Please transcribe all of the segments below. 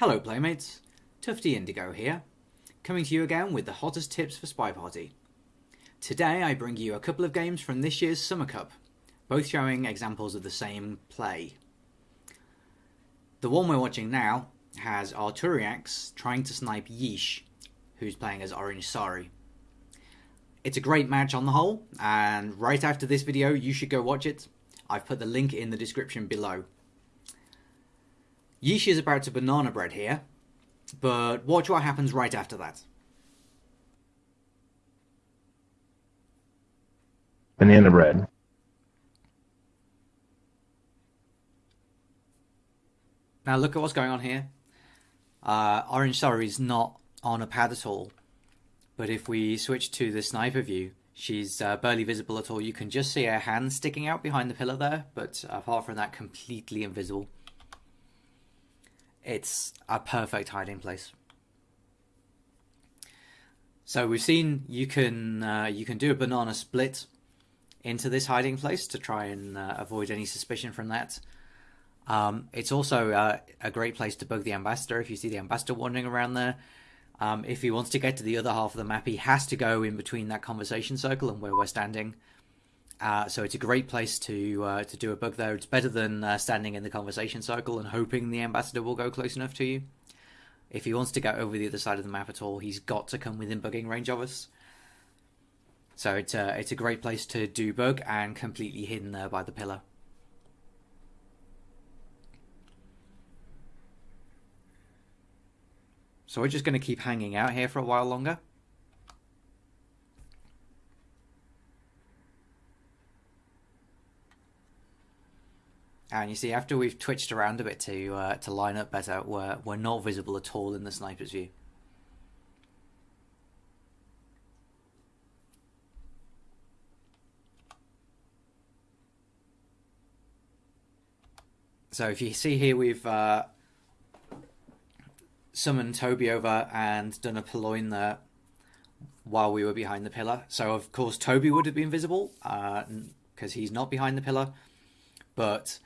Hello playmates, Tufty Indigo here, coming to you again with the hottest tips for Spy Party. Today I bring you a couple of games from this year's Summer Cup, both showing examples of the same play. The one we're watching now has Arturiax trying to snipe Yeesh, who's playing as Orange Sari. It's a great match on the whole, and right after this video you should go watch it. I've put the link in the description below. Yeesh is about to banana bread here, but watch what happens right after that. Banana bread. Now look at what's going on here. Uh, Orange Sari is not on a pad at all, but if we switch to the sniper view, she's uh, barely visible at all. You can just see her hand sticking out behind the pillar there, but apart from that, completely invisible. It's a perfect hiding place. So we've seen you can uh, you can do a banana split into this hiding place to try and uh, avoid any suspicion from that. Um, it's also uh, a great place to bug the ambassador if you see the ambassador wandering around there. Um, if he wants to get to the other half of the map, he has to go in between that conversation circle and where we're standing. Uh, so it's a great place to uh, to do a bug there. It's better than uh, standing in the conversation circle and hoping the ambassador will go close enough to you. If he wants to get over the other side of the map at all, he's got to come within bugging range of us. So it's a, it's a great place to do bug and completely hidden there by the pillar. So we're just going to keep hanging out here for a while longer. And you see, after we've twitched around a bit to uh, to line up better, we're, we're not visible at all in the sniper's view. So if you see here, we've uh, summoned Toby over and done a purloin there while we were behind the pillar. So of course Toby would have been visible because uh, he's not behind the pillar, but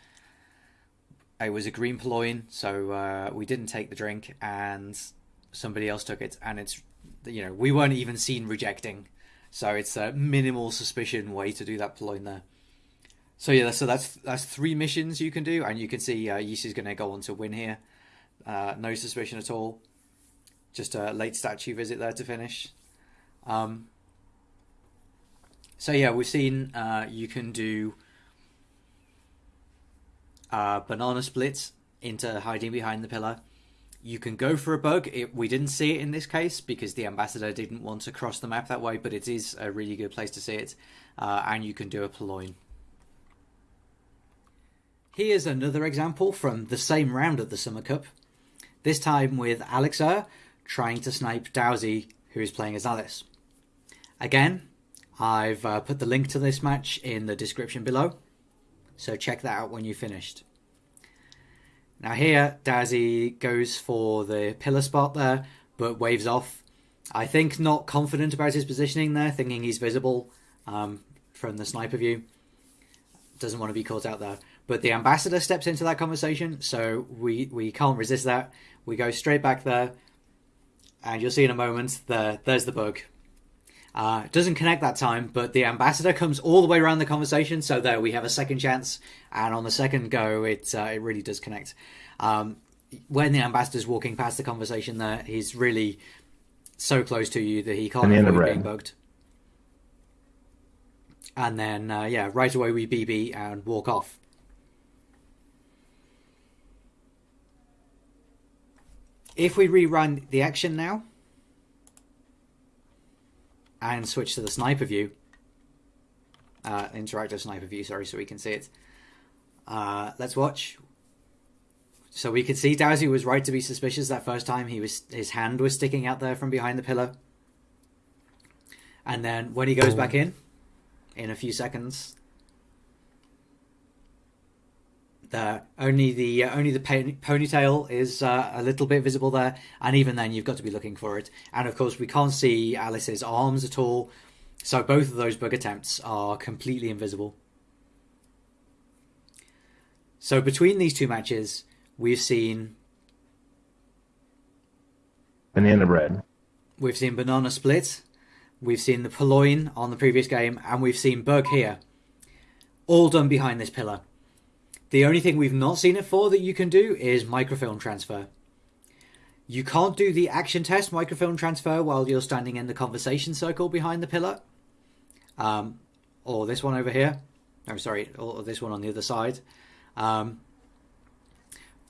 it was a green purloin, so uh, we didn't take the drink, and somebody else took it, and it's you know we weren't even seen rejecting, so it's a minimal suspicion way to do that purloin there. So yeah, so that's that's three missions you can do, and you can see uh, is going to go on to win here. Uh, no suspicion at all. Just a late statue visit there to finish. Um, so yeah, we've seen uh, you can do uh, banana splits into hiding behind the pillar. You can go for a bug. It, we didn't see it in this case because the ambassador didn't want to cross the map that way, but it is a really good place to see it. Uh, and you can do a purloin. Here's another example from the same round of the Summer Cup. This time with Alexer trying to snipe Dowsy, who is playing as Alice. Again, I've uh, put the link to this match in the description below. So check that out when you've finished. Now here, Dazzy goes for the pillar spot there, but waves off. I think not confident about his positioning there, thinking he's visible um, from the sniper view. Doesn't want to be caught out there. But the ambassador steps into that conversation, so we, we can't resist that. We go straight back there, and you'll see in a moment, there, there's the bug. Uh, doesn't connect that time, but the ambassador comes all the way around the conversation, so there we have a second chance. And on the second go, it uh, it really does connect. Um, when the ambassador's walking past the conversation, there he's really so close to you that he can't avoid being bugged. And then uh, yeah, right away we BB and walk off. If we rerun the action now and switch to the sniper view. Uh, interactive sniper view, sorry, so we can see it. Uh, let's watch. So we could see Dowsy was right to be suspicious that first time. He was his hand was sticking out there from behind the pillar. And then when he goes back in, in a few seconds, there. Only the uh, only the ponytail is uh, a little bit visible there, and even then you've got to be looking for it. And of course, we can't see Alice's arms at all, so both of those bug attempts are completely invisible. So between these two matches, we've seen Banana bread. We've seen banana split. We've seen the purloin on the previous game, and we've seen bug here. All done behind this pillar. The only thing we've not seen it for that you can do is microfilm transfer. You can't do the action test microfilm transfer while you're standing in the conversation circle behind the pillar. Um, or this one over here. I'm sorry, or this one on the other side. Um,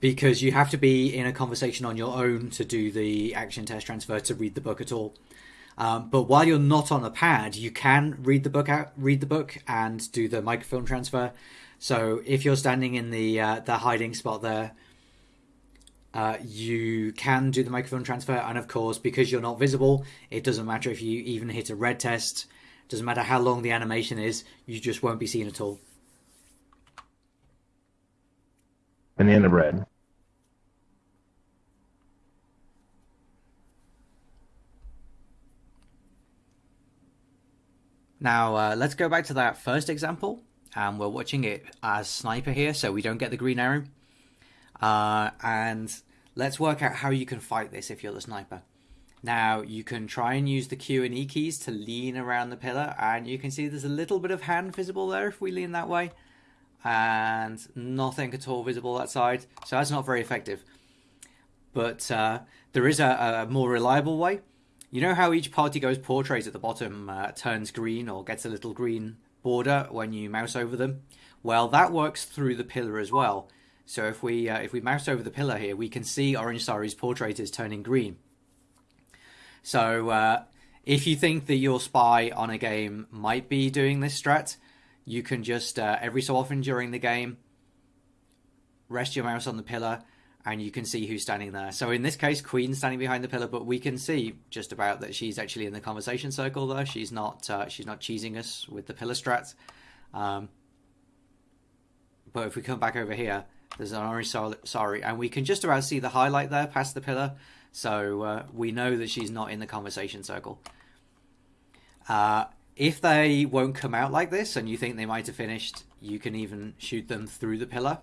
because you have to be in a conversation on your own to do the action test transfer to read the book at all. Um, but while you're not on a pad, you can read the book out, read the book, and do the microfilm transfer. So if you're standing in the uh, the hiding spot there, uh, you can do the microfilm transfer. And of course, because you're not visible, it doesn't matter if you even hit a red test. Doesn't matter how long the animation is, you just won't be seen at all. Banana bread. Now, uh, let's go back to that first example. And we're watching it as sniper here, so we don't get the green arrow. Uh, and let's work out how you can fight this if you're the sniper. Now, you can try and use the Q and E keys to lean around the pillar, and you can see there's a little bit of hand visible there if we lean that way, and nothing at all visible that side, so that's not very effective. But uh, there is a, a, more reliable way. You know how each party goes portrait at the bottom uh, turns green or gets a little green border when you mouse over them? Well, that works through the pillar as well. So if we uh, if we mouse over the pillar here, we can see Orange Sari's portrait is turning green. So uh, if you think that your spy on a game might be doing this strat, you can just uh, every so often during the game rest your mouse on the pillar and you can see who's standing there. So in this case, Queen's standing behind the pillar, but we can see just about that she's actually in the conversation circle there. She's not uh, she's not cheesing us with the pillar strat. Um, but if we come back over here, there's an Orange Sari, and we can just about see the highlight there past the pillar. So uh, we know that she's not in the conversation circle. Uh, if they won't come out like this and you think they might have finished, you can even shoot them through the pillar.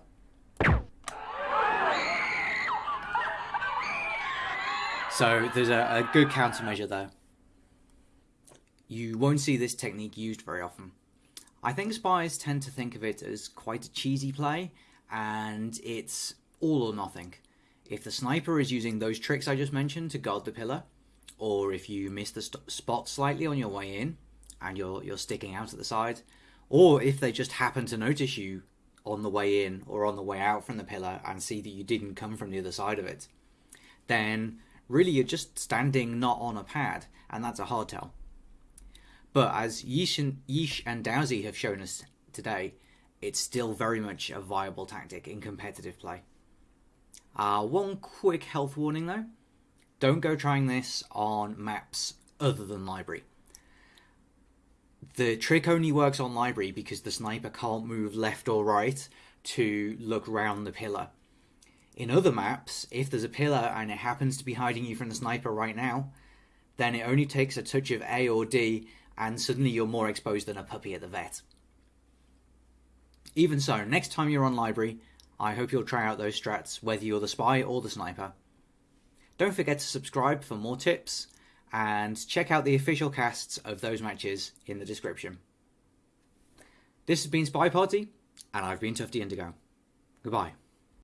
So there's a, a good countermeasure there. You won't see this technique used very often. I think spies tend to think of it as quite a cheesy play, and it's all or nothing. If the sniper is using those tricks I just mentioned to guard the pillar, or if you miss the spot slightly on your way in and you're you're sticking out at the side, or if they just happen to notice you on the way in or on the way out from the pillar and see that you didn't come from the other side of it, then really you're just standing not on a pad, and that's a hard tell. But as Yeesh and, Yeesh and Dowsy have shown us today, it's still very much a viable tactic in competitive play. Uh, one quick health warning though don't go trying this on maps other than library. The trick only works on library because the sniper can't move left or right to look round the pillar. In other maps, if there's a pillar and it happens to be hiding you from the sniper right now, then it only takes a touch of A or D and suddenly you're more exposed than a puppy at the vet. Even so, next time you're on library, I hope you'll try out those strats, whether you're the spy or the sniper. Don't forget to subscribe for more tips, and check out the official casts of those matches in the description. This has been Spy Party, and I've been Tufty Indigo. Goodbye.